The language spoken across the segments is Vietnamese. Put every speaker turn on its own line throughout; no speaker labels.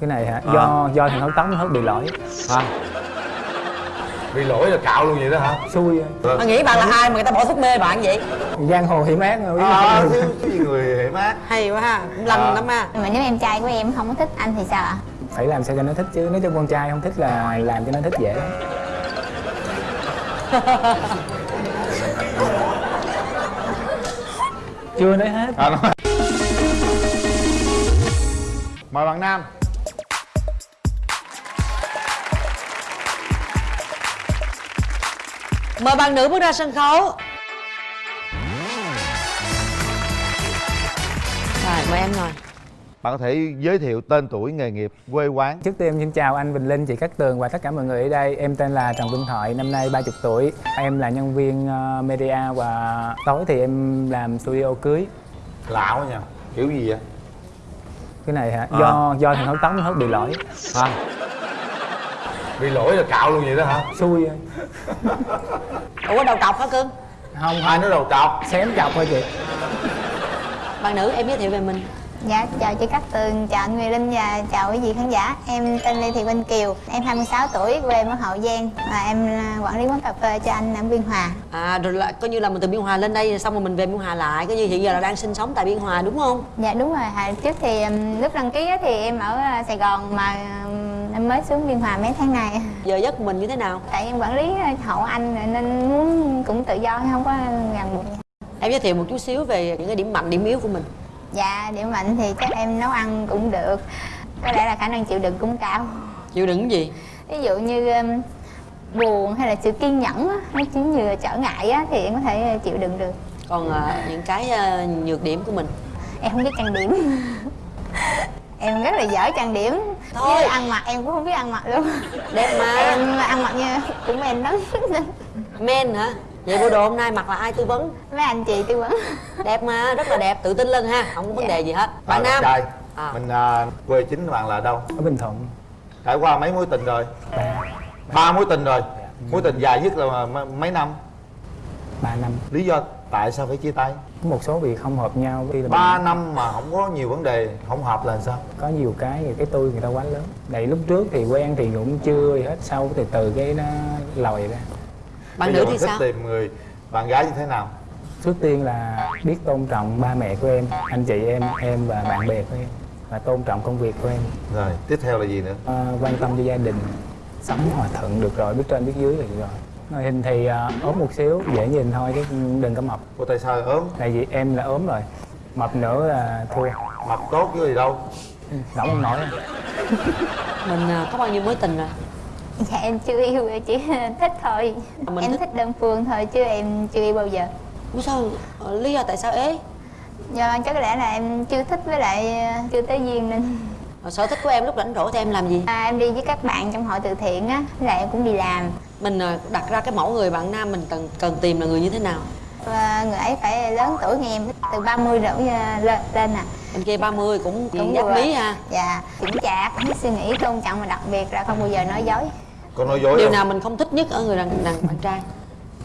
cái này hả? Do do thằng hớt tóc nó hớt bị lỗi.
Hả bị lỗi là cạo luôn vậy đó hả?
Xui.
Mà nghĩ bạn là ai mà người ta bỏ thuốc mê bạn vậy?
Giang hồ hiểm ác rồi.
À, chứ cái gì người hiểm ác
Hay quá ha, cũng
À.
lắm ha.
Mà nếu em trai của em không có thích anh thì sao ạ?
Phải làm sao cho nó thích chứ nếu cho con trai không thích là làm cho nó thích dễ lắm. Chưa nói hết.
À, nói. mời bạn nam
Mời bạn nữ bước ra sân khấu. Rồi, mời em ngồi.
Bạn có thể giới thiệu tên tuổi nghề nghiệp quê quán.
Trước tiên em xin chào anh Bình Linh, chị Cát Tường và tất cả mọi người ở đây. Em tên là Trần Vinh Thoại, năm nay 30 tuổi. Em là nhân viên ờ, media và tối thì em làm studio cưới.
Lạ quá nha kiểu gì vậy?
Cái này hả?
À.
Do do thằng hớt tóc nó hớt bị lỗi.
Hả bị lỗi là cạo luôn vậy đó hả?
Xui
Ủa đầu trọc hả cưng?
Không,
ai nói đầu trọc
xém chọc thôi chị.
Bạn nữ em giới thiệu về mình.
Dạ chào chị Cát Tường chào anh Nguyễn Linh và chào quý vị khán giả. Em tên Lê Thị Vinh Kiều em 26 tuổi quê ở Hậu Giang. Và em là quản lý quán cà phê cho anh ở Biên Hòa.
À rồi là coi như là mình từ Biên Hòa lên đây xong rồi mình về Biên Hòa lại Coi như hiện giờ là đang sinh sống tại Biên Hòa đúng không?
dạ đúng rồi. Hồi trước thì um, lúc đăng ký á thì em ở uh, Sài Gòn mà em mới xuống Biên Hòa mấy tháng này
Giờ giấc mình như thế nào?
tại em quản lý hậu anh nên muốn cũng tự do không có ràng buộc.
Em giới thiệu một chút xíu về những cái điểm mạnh, điểm yếu của mình.
Dạ điểm mạnh thì chắc em nấu ăn cũng được. Có lẽ là khả năng chịu đựng cũng cao.
Chịu đựng gì?
ví dụ như um, buồn hay là sự kiên nhẫn á, nó chính như trở ngại á, thì em có thể chịu đựng được.
Còn à, những cái à, nhược điểm của mình?
Em không biết trang điểm em rất là dở trang điểm.
Thôi.
ăn mặc em cũng không biết ăn mặc luôn
Đẹp mà.
Em ăn mặc như cũng em lắm.
Men hả? Vậy bộ đồ hôm nay mặc là ai tư vấn?
mấy anh chị tư vấn.
Đẹp mà, rất là đẹp, tự tin lên ha Không có vấn đề gì hết. Bạn
Rồi,
Nam?
trai.
À.
mình à, quê chính bạn là đâu?
Ở Bình Thuận.
Trải qua mấy mối tình rồi? Ba. Mối tình rồi. Mối tình dài nhất là m- mấy năm?
3 năm.
Lý do tại sao phải chia tay?
Có một số việc không hợp nhau là
ba
mình
năm mà không có nhiều vấn đề không hợp là sao?
Có nhiều cái cái tôi người ta quá lớn. Tại lúc trước thì quen thì cũng chưa gì hết Sau từ từ cái nó lòi ra.
Bạn
Bây
nữ
giờ
thì
mình thích
sao?
tìm người bạn gái như thế nào?
Trước tiên là biết tôn trọng ba mẹ của em, anh chị em, em và bạn bè của em Và tôn trọng công việc của em.
Rồi tiếp theo là gì nữa?
Ờ, Quan tâm cho gia đình. Sống hòa thuận được rồi, biết trên biết dưới là được rồi Ngoại hình thì ờ, ốm một xíu, dễ nhìn thôi chứ đừng có mập.
Ủa tại sao ốm?
Tại vì em là ốm rồi. Mập nữa là thua.
Mập tốt chứ gì đâu.
Nổi không nổi.
Mình à, có bao nhiêu mối tình rồi?
dạ em chưa yêu chỉ thích thôi.
Mình
em
thích-
thích đơn phương thôi chứ em chưa yêu bao giờ.
Ủa sao? ờ, Lý do tại sao ế?
do chắc có lẽ là em chưa thích với lại uh, chưa tới duyên nên.
Ờ, Sở thích của em lúc rảnh rỗi thì em làm gì?
à, em đi với các bạn trong hội từ thiện á lại em cũng đi làm
Mình à, đặt ra cái mẫu người bạn nam mình cần cần tìm là người như thế nào?
và người ấy phải lớn tuổi như em từ 30 đổ ra- lên lên nè
Bên kia 30 cũng
Đúng
giáp mí ha
dạ chững chạc biết suy nghĩ tôn trọng và đặc biệt là không bao giờ nói dối
con nói dối
Điều
không?
nào mình không thích nhất ở người đàn, đàn bạn trai?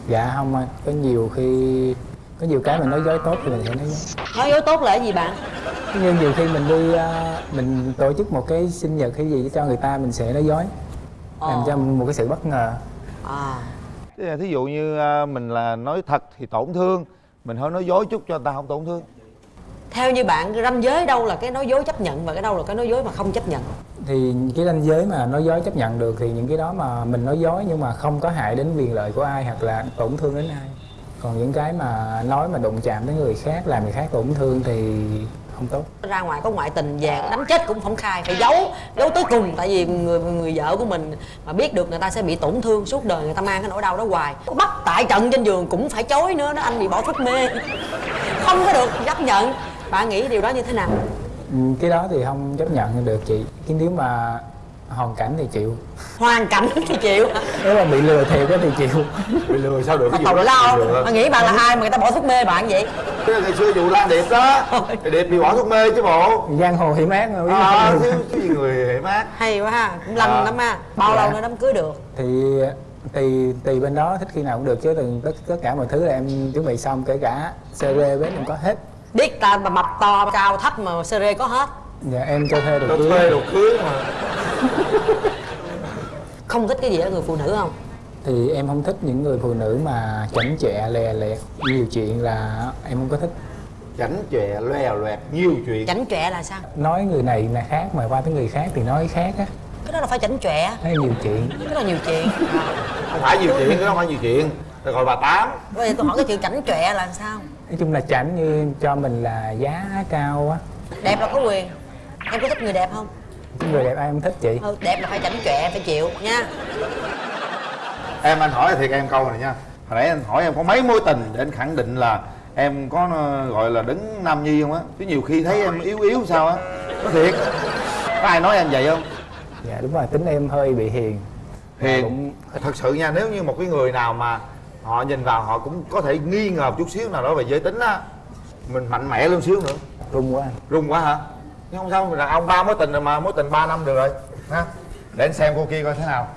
Dạ không anh, có nhiều khi Có nhiều cái mình nói dối tốt thì mình sẽ nói dối
Nói dối tốt là cái gì bạn?
như nhiều khi mình đi ờ, mình tổ chức một cái sinh nhật hay gì cho người ta mình sẽ nói dối làm
Ờ.
cho một cái sự bất ngờ
À,
thí dụ như à, mình là nói thật thì tổn thương mình hơi nói dối chút cho người ta không tổn thương.
Theo như bạn ranh giới đâu là cái nói dối chấp nhận và cái đâu là cái nói dối mà không chấp nhận?
thì cái ranh giới mà nói dối chấp nhận được thì những cái đó mà mình nói dối nhưng mà không có hại đến quyền lợi của ai hoặc là tổn thương đến ai. Còn những cái mà nói mà đụng chạm đến người khác làm người khác tổn thương thì không tốt.
Ra ngoài có ngoại tình vàng đánh chết cũng không khai phải giấu giấu tới cùng. Tại vì người người vợ của mình mà biết được người ta sẽ bị tổn thương suốt đời người ta mang cái nỗi đau đó hoài. Bắt tại trận trên giường cũng phải chối nữa đó anh bị bỏ thuốc mê. Không có được chấp nhận. Bạn nghĩ điều đó như thế nào?
Ừ, cái đó thì không chấp nhận được chị. Cái nếu mà hoàn cảnh thì chịu.
Hoàn cảnh thì chịu.
Nếu mà bị lừa thiệt á thì chịu.
Bị lừa sao được?
Mà
cái vụ lừa.
mà nghĩ bạn là ai mà người ta bỏ thuốc mê bạn vậy?
Là ngày xưa vụ Lan Điệp đó thì Điệp bị bỏ thuốc mê chứ bộ.
Giang hồ hiểm ác rồi
à, chứ cái gì người hiểm ác
hay quá ha cũng lanh
À.
lắm ha. Bao
Dạ.
lâu nữa đám cưới được?
Thì tùy tùy bên đó thích khi nào cũng được chứ từng tất tất cả mọi thứ là em chuẩn bị xong kể cả CD bếp em có hết.
Biết ta mà mập to cao thấp mà sere có hết
dạ em cho thuê
cho
được
thuê đồ cưới mà
không thích cái gì ở người phụ nữ không?
Thì em không thích những người phụ nữ mà chảnh chọe lè lẹt. Nhiều chuyện là em không có thích.
Chảnh chọe loè loẹt nhiều chuyện.
Chảnh chọe là sao?
Nói người này là khác mà qua tới người khác thì nói khác á.
Cái đó là phải chảnh chọe.
Nói nhiều chuyện.
Cái đó là nhiều chuyện.
Không phải nhiều chuyện cái đó không phải nhiều chuyện. Rồi gọi bà tám.
Bây giờ tôi hỏi cái chuyện chảnh chọe là sao?
Nói chung là chảnh như cho mình là giá cao á.
Đẹp là có quyền em có thích người đẹp không?
Người đẹp ai không thích chị.
Ừ, đẹp là phải chảnh chọe phải chịu nha.
Em anh hỏi thiệt em câu này nha. Hồi nãy anh hỏi em có mấy mối tình để anh khẳng định là em có ờ, gọi là đứng nam nhi không á? Chứ nhiều khi thấy em yếu yếu sao á. Có thiệt. Có ai nói em vậy không?
Dạ đúng rồi tính em hơi bị hiền.
Hiền.
Cũng
thật sự nha nếu như một cái người nào mà họ nhìn vào họ cũng có thể nghi ngờ một chút xíu nào đó về giới tính á mình mạnh mẽ luôn xíu nữa.
Rung quá. Anh
rung quá hả nhưng không sao đàn ông ba mối tình rồi mà mối tình 3 năm được rồi. Ha? Để anh xem cô kia coi thế nào.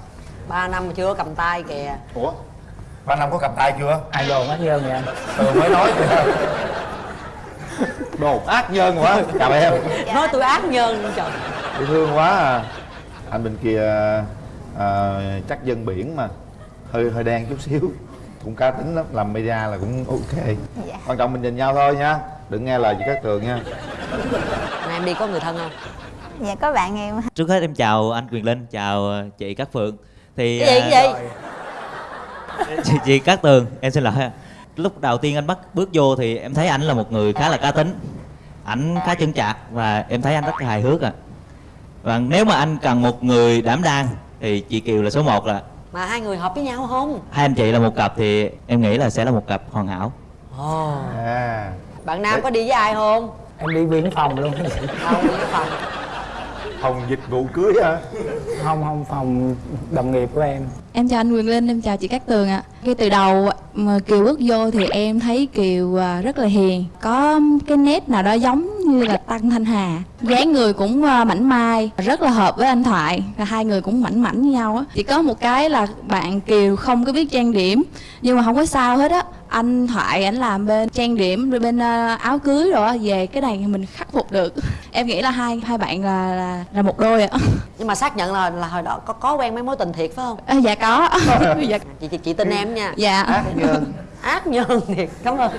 Ba năm mà chưa có cầm tay kìa.
Ủa? Ba năm có cầm tay chưa?
Ai đồn ác nhân anh
ừ mới nói kìa đồ ác nhân quá. Chào em.
Nói tôi ác nhân trời.
Dễ thương quá à. Anh bên kia à, chắc dân biển mà. Hơi hơi đen chút xíu. Cũng cá tính lắm làm media là cũng ok.
Dạ.
quan trọng mình nhìn nhau thôi nha. Đừng nghe lời chị các tường nha
em đi có người thân không?
Dạ có bạn em.
Trước hết em chào anh Quyền Linh, chào ờ, chị Cát Phượng. Thì
cái gì
à,
cái gì?
chị, chị Cát Tường, em xin lỗi Lúc đầu tiên anh bắt bước vô thì em thấy ảnh là một người khá là cá tính. Ảnh khá chững chạc và em thấy anh rất là hài hước à Và nếu mà anh cần một người đảm đang thì chị Kiều là số 1 là
mà hai người hợp với nhau không?
Hai anh chị là một cặp thì em nghĩ là sẽ là một cặp hoàn hảo.
Ồ.
À.
Bạn nam có đi với ai không
em đi viên phòng luôn.
Không phòng.
Phòng. Dịch vụ cưới hả?
Không không phòng đồng nghiệp của em.
Em chào anh Quyền Linh, em chào chị Cát Tường ạ. Khi từ đầu mà Kiều bước vô thì em thấy Kiều à, rất là hiền, có cái nét nào đó giống như là Tăng Thanh Hà. dáng người cũng à, mảnh mai, rất là hợp với anh Thoại, và hai người cũng mảnh mảnh với nhau á. Chỉ có một cái là bạn Kiều không có biết trang điểm, nhưng mà không có sao hết á. Anh Thoại ảnh làm bên trang điểm rồi bên à, áo cưới rồi á, về cái này thì mình khắc phục được. Em nghĩ là hai hai bạn là là, là một đôi ạ.
nhưng mà xác nhận là là hồi đó có có quen mấy mối tình thiệt phải không
À, dạ có. dạ.
chị chị, chị tin em nha
dạ.
ác nhân
ác nhân thiệt cảm ơn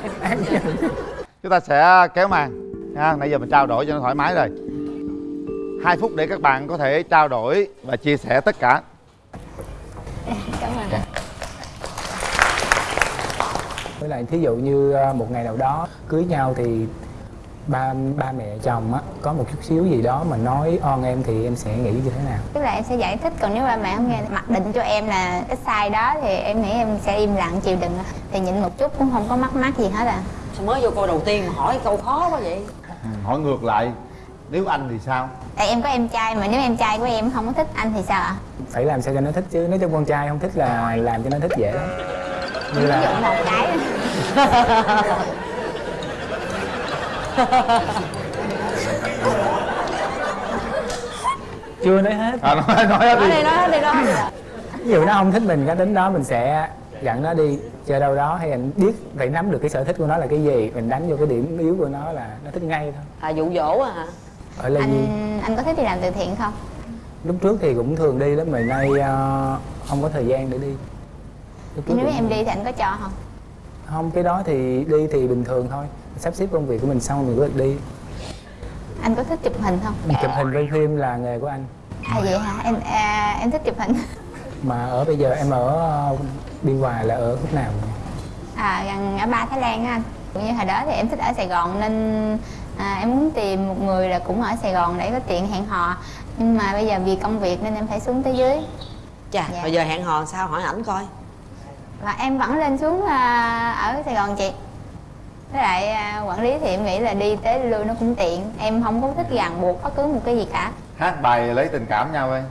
chúng ta sẽ kéo màn nha nãy giờ mình trao đổi cho nó thoải mái rồi. Hai phút để các bạn có thể trao đổi và chia sẻ tất cả.
Cảm ơn.
Với lại thí dụ như ờ, một ngày nào đó cưới nhau thì ba ba mẹ chồng á có một chút xíu gì đó mà nói on em thì em sẽ nghĩ như thế nào?
Tức là em sẽ giải thích còn nếu ba mẹ không nghe mặc định cho em là cái sai đó thì em nghĩ em sẽ im lặng chịu đựng. Thì nhịn một chút cũng không có mắc mắc gì hết à.
Sao mới vô câu đầu tiên mà hỏi câu khó quá vậy
hỏi ngược lại nếu anh thì sao?
Tại em có em trai mà nếu em trai của em không có thích anh thì sao ạ?
Phải làm sao cho nó thích chứ nếu cho con trai không thích là làm cho nó thích dễ lắm. Như là
một cái.
Chưa nói hết.
À, nói nói hết
nói
đi.
đi nói đi nói hết đi.
Ví dụ nó không thích mình cái tính đó mình sẽ dặn nó đi chơi đâu đó hay anh biết phải nắm được cái sở thích của nó là cái gì mình đánh vô cái điểm yếu của nó là nó thích ngay thôi.
À dụ dỗ à hả?
Ở là gì?
anh anh có thích đi làm từ thiện không?
Lúc trước thì cũng thường đi lắm mà nay ờ, không có thời gian để đi.
Nếu em đi thì anh có cho không?
Không cái đó thì đi thì bình thường thôi. Sắp xếp công việc của mình xong mình có được đi.
Anh có thích chụp hình không?
Chụp hình quay phim là nghề của anh.
À vậy hả? Em à, em thích chụp hình
mà ở bây giờ em ở ờ, biên hòa là ở khúc nào? Nhỉ?
à gần ở ba thái lan á anh cũng như hồi đó thì em thích ở sài gòn nên à, em muốn tìm một người là cũng ở sài gòn để có tiện hẹn hò. Nhưng mà bây giờ vì công việc nên em phải xuống tới dưới.
Chà
Dạ.
bây giờ hẹn hò sao? Hỏi ảnh coi.
Và em vẫn lên xuống à, ở sài gòn chị. Với lại à, quản lý thì em nghĩ là đi tới lui nó cũng tiện. Em không có thích ràng buộc bất cứ một cái gì cả.
Hát bài lấy tình cảm nhau ơi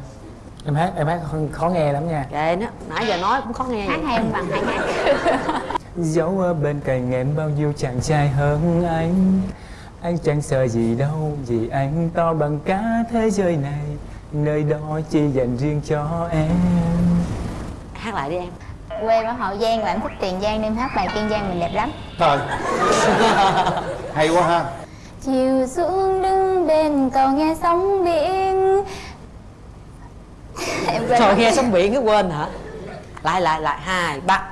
em hát em hát khó, khó nghe lắm nha.
Kệ nó nãy giờ nói cũng khó nghe
hát hay không bằng hay hát
Dẫu ở bên cạnh em bao nhiêu chàng trai hơn anh Anh chẳng sợ gì đâu Vì anh to bằng cả thế giới này Nơi đó chỉ dành riêng cho em.
Hát lại đi em.
Quê ở hậu giang và em thích tiền giang nên em hát bài kiên giang mình đẹp lắm.
Trời hay quá ha.
Chiều xuống đứng bên cầu nghe sóng biển em
trời nghe sóng biển cái quên hả? Lại lại lại hai ba.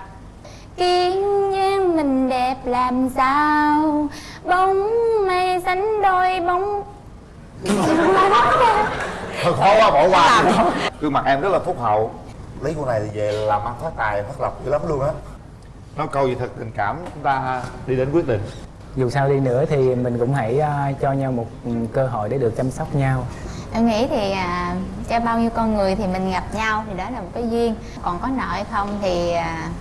Kiên nhang mình đẹp làm sao? Bóng mây sánh đôi bóng.
Thôi khó quá bỏ qua gương mặt em rất là phúc hậu. Lấy cô này thì về làm ăn phát tài phát lộc dữ lắm luôn á. Nói câu gì thật tình cảm chúng ta đi đến quyết định.
Dù sao đi nữa thì mình cũng hãy à, cho nhau một ừ, cơ hội để được chăm sóc nhau
em nghĩ thì à, cho bao nhiêu con người thì mình gặp nhau thì đó là một cái duyên. Còn có nợ hay không thì à,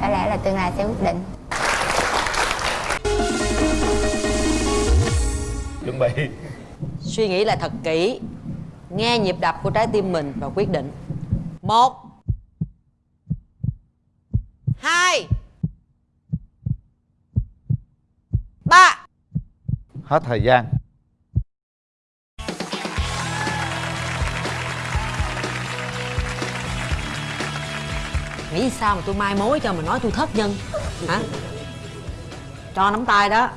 có lẽ là tương lai sẽ quyết định.
Chuẩn bị.
Suy nghĩ lại thật kỹ nghe nhịp đập của trái tim mình và quyết định. Một hai ba.
Hết thời gian
nghĩ sao mà tôi mai mối cho mà nói tôi thất nhân hả? Cho nắm tay đó.